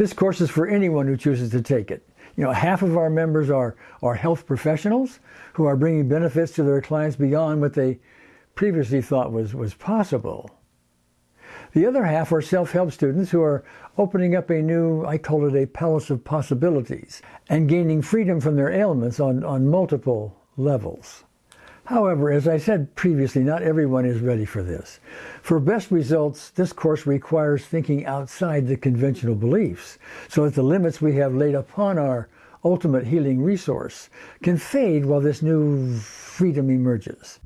This course is for anyone who chooses to take it. You know, half of our members are, are health professionals who are bringing benefits to their clients beyond what they previously thought was, was possible. The other half are self-help students who are opening up a new, I call it a palace of possibilities, and gaining freedom from their ailments on, on multiple levels. However, as I said previously, not everyone is ready for this. For best results, this course requires thinking outside the conventional beliefs, so that the limits we have laid upon our ultimate healing resource can fade while this new freedom emerges.